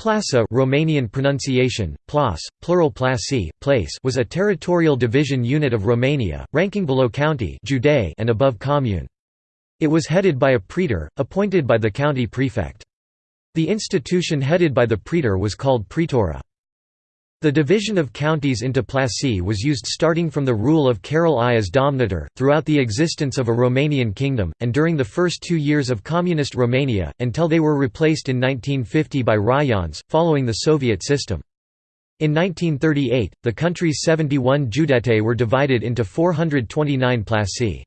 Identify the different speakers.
Speaker 1: Plasa Romanian pronunciation, plas, plural plasi, place was a territorial division unit of Romania, ranking below county and above commune. It was headed by a praetor, appointed by the county prefect. The institution headed by the praetor was called praetora. The division of counties into plasi was used starting from the rule of Carol I as Domnitor, throughout the existence of a Romanian kingdom, and during the first two years of Communist Romania, until they were replaced in 1950 by raions, following the Soviet system. In 1938, the country's 71 judete were divided into 429 plasi.